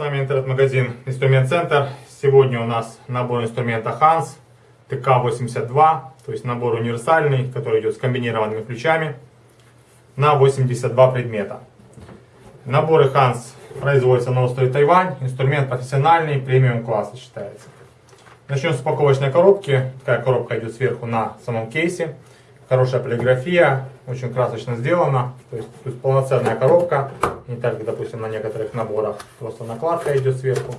вами интернет-магазин Инструмент Центр. Сегодня у нас набор инструмента Hans ТК-82, то есть набор универсальный, который идет с комбинированными ключами на 82 предмета. Наборы Hans производятся на острове Тайвань, инструмент профессиональный, премиум класса считается. Начнем с упаковочной коробки. Такая коробка идет сверху на самом кейсе. Хорошая полиграфия, очень красочно сделана. То есть, то есть полноценная коробка. Не так, как, допустим, на некоторых наборах. Просто накладка идет сверху.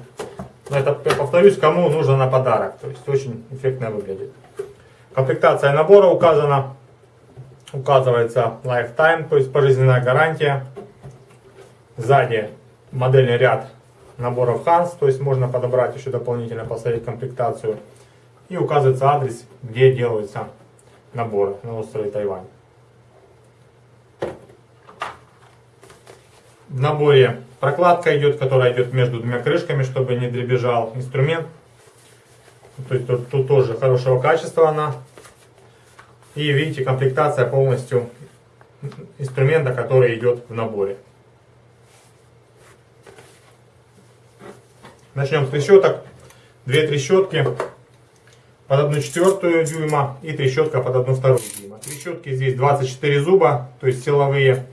Но это, я повторюсь, кому нужно на подарок. То есть очень эффектно выглядит. Комплектация набора указана. Указывается lifetime, то есть пожизненная гарантия. Сзади модельный ряд наборов Hans, то есть можно подобрать еще дополнительно, посмотреть комплектацию. И указывается адрес, где делаются наборы на острове Тайвань. В наборе прокладка идет, которая идет между двумя крышками, чтобы не дребезжал инструмент. То есть тут, тут тоже хорошего качества она. И видите, комплектация полностью инструмента, который идет в наборе. Начнем с трещоток. Две трещотки под 1 четвертую дюйма и трещотка под 1 вторую дюйма. Трещотки здесь 24 зуба, то есть силовые.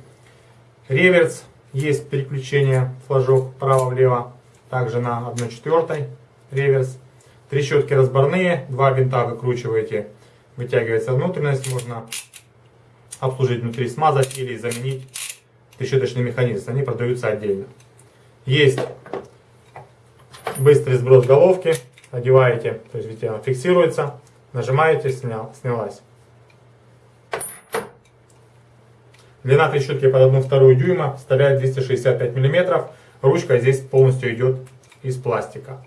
Реверс, есть переключение флажок вправо-влево, также на 1 четвертой реверс. Трещотки разборные, два винта выкручиваете, вытягивается внутренность, можно обслужить внутри, смазать или заменить трещоточный механизм, они продаются отдельно. Есть быстрый сброс головки, одеваете, то есть видите, она фиксируется, нажимаете, снял, снялась. Длина трещотки под 1,2 дюйма составляет 265 мм. Ручка здесь полностью идет из пластика.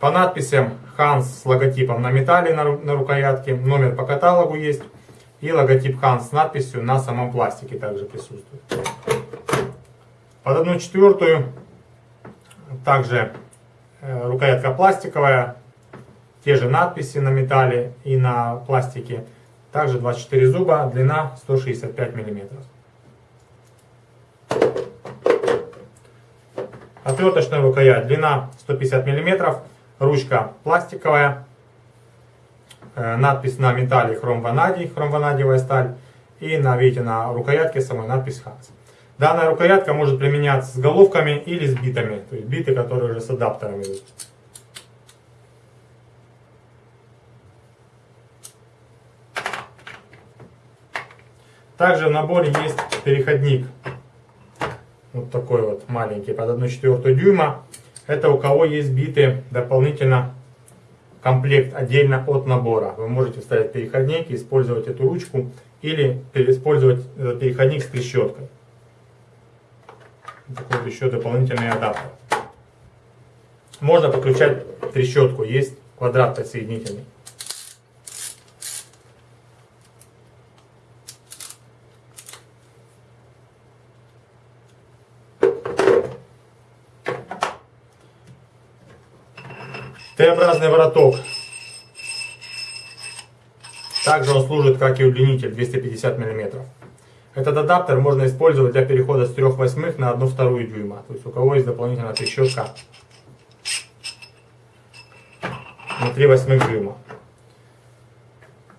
По надписям Hans с логотипом на металле на, на рукоятке, номер по каталогу есть. И логотип Hans с надписью на самом пластике также присутствует. Под 1 четвертую также Э, рукоятка пластиковая, те же надписи на металле и на пластике. Также 24 зуба, длина 165 мм. Отверточная рукоять, длина 150 мм, ручка пластиковая, э, надпись на металле хром ванадий, хром ванадиевая сталь. И на, видите, на рукоятке самой надпись Hans. Данная рукоятка может применяться с головками или с битами, то есть биты, которые уже с адаптером идут. Также в наборе есть переходник, вот такой вот маленький, под 1,4 дюйма. Это у кого есть биты дополнительно комплект отдельно от набора. Вы можете вставить переходник использовать эту ручку или использовать переходник с трещоткой такой вот еще дополнительный адаптер. Можно подключать трещотку, есть квадрат подсоединительный. Т-образный вороток. Также он служит как и удлинитель 250 мм. Этот адаптер можно использовать для перехода с 3 восьмых на 1 вторую дюйма. То есть у кого есть дополнительная трещотка на 3 восьмых дюйма.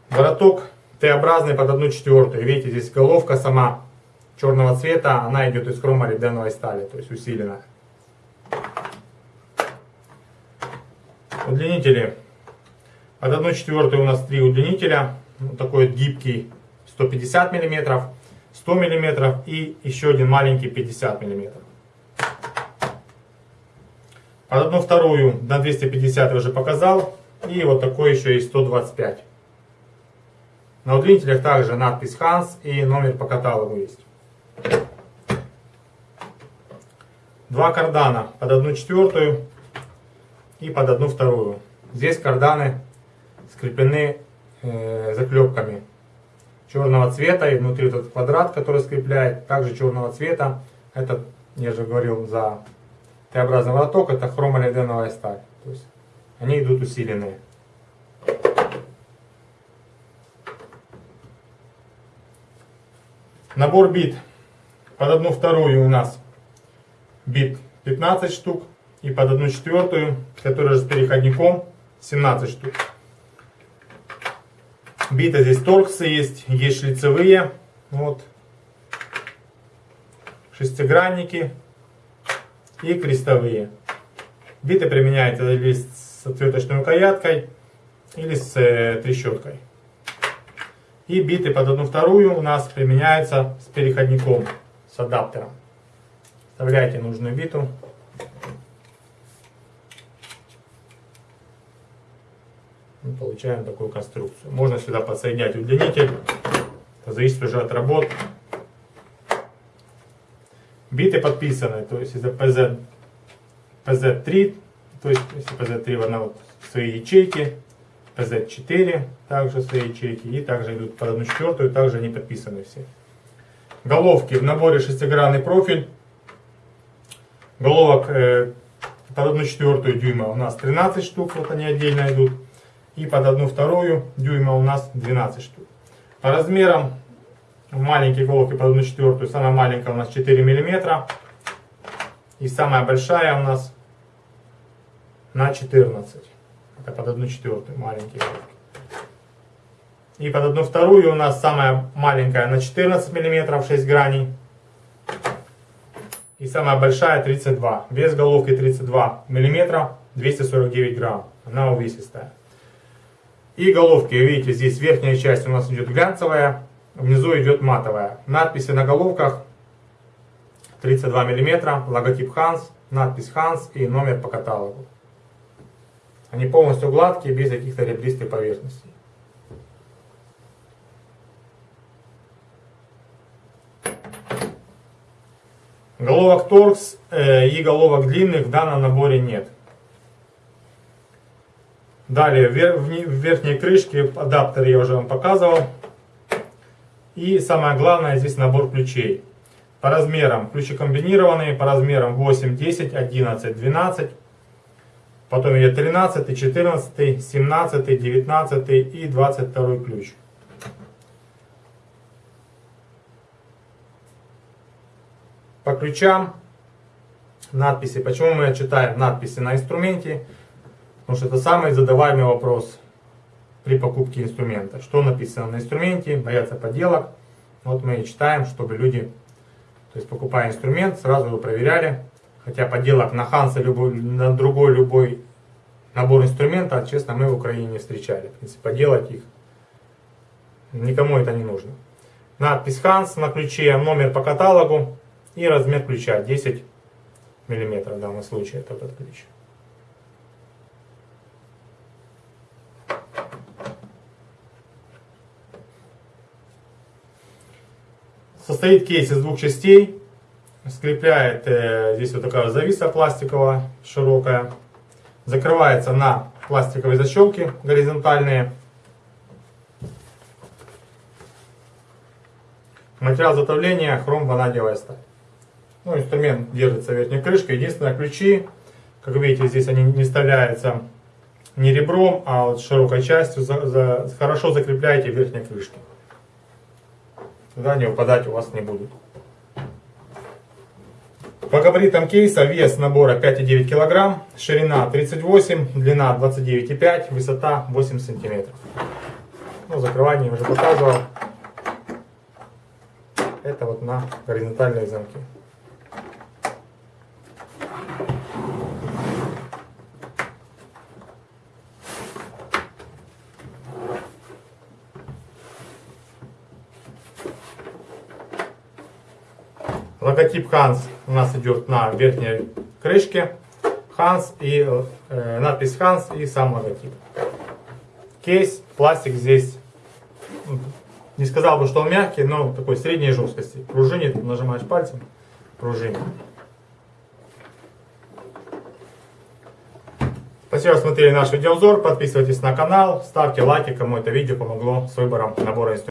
Вороток Т-образный под 1 четвертую. Видите, здесь головка сама черного цвета, она идет из хромолибденовой стали, то есть усиленная. Удлинители. Под 1 четвертую у нас три удлинителя. Вот такой вот гибкий 150 миллиметров. 100 мм и еще один маленький 50 мм. Под одну вторую на 250 я уже показал. И вот такой еще есть 125. На удлинителях также надпись Hans и номер по каталогу есть. Два кардана под одну четвертую и под одну вторую. Здесь карданы скреплены э, заклепками черного цвета, и внутри этот квадрат, который скрепляет, также черного цвета. Этот, я же говорил, за Т-образный вороток, это хромолиденовая сталь. То есть они идут усиленные. Набор бит. Под одну вторую у нас бит 15 штук. И под 1 четвертую, которая же с переходником, 17 штук. Биты здесь торксы есть, есть шлицевые, вот, шестигранники и крестовые. Биты применяются или с отверточной рукояткой, или с э, трещоткой. И биты под одну вторую у нас применяются с переходником, с адаптером. Вставляйте нужную биту. Получаем такую конструкцию. Можно сюда подсоединять удлинитель. Это зависит уже от работ. Биты подписаны, то есть это PZ, PZ3, то есть если PZ3 в свои ячейки, PZ4 также свои ячейки, и также идут под одну четвертую, также они подписаны все. Головки в наборе шестигранный профиль. Головок э, под одну четвертую дюйма у нас 13 штук, вот они отдельно идут. И под одну вторую дюйма у нас 12 штук. По размерам маленькие головки под одну четвертую, самая маленькая у нас 4 миллиметра. И самая большая у нас на 14. Это под одну четвертую маленькие головки. И под одну вторую у нас самая маленькая на 14 миллиметров 6 граней. И самая большая 32. Вес головки 32 миллиметра 249 грамм. Она увесистая. И головки, видите, здесь верхняя часть у нас идет глянцевая, внизу идет матовая. Надписи на головках 32 мм, логотип Hans, надпись Hans и номер по каталогу. Они полностью гладкие, без каких-то ребристых поверхностей. Головок торкс э, и головок длинных в данном наборе нет. Далее, в верхней крышке адаптер я уже вам показывал. И самое главное, здесь набор ключей. По размерам ключи комбинированные, по размерам 8, 10, 11, 12. Потом идет 13, 14, 17, 19 и 22 ключ. По ключам надписи. Почему мы читаем надписи на инструменте? Потому что это самый задаваемый вопрос при покупке инструмента. Что написано на инструменте, боятся подделок. Вот мы и читаем, чтобы люди, то есть покупая инструмент, сразу его проверяли. Хотя подделок на Ханса, любой, на другой любой набор инструмента, честно, мы в Украине не встречали. В принципе, поделать их никому это не нужно. Надпись Ханс на ключе, номер по каталогу и размер ключа 10 мм в данном случае это этот ключ. Состоит кейс из двух частей. Скрепляет э, здесь вот такая зависа пластиковая, широкая. Закрывается на пластиковые защелки горизонтальные. Материал затовления хром ванадиевая сталь. Ну, инструмент держится верхней крышкой. Единственное, ключи, как видите, здесь они не вставляются не ребром, а вот широкой частью. За, за, хорошо закрепляете верхней крышкой. Тогда они выпадать у вас не будут. По габаритам кейса вес набора 5,9 кг, ширина 38, длина 29,5, высота 8 см. Ну, закрывание я уже показывал. Это вот на горизонтальные замки. Логотип Hans у нас идет на верхней крышке. Hans и э, надпись Hans и сам логотип. Кейс, пластик здесь, не сказал бы, что он мягкий, но такой средней жесткости. Пружинит, нажимаешь пальцем, пружинит. Спасибо, что смотрели наш видеообзор. Подписывайтесь на канал, ставьте лайки, кому это видео помогло с выбором набора инструментов.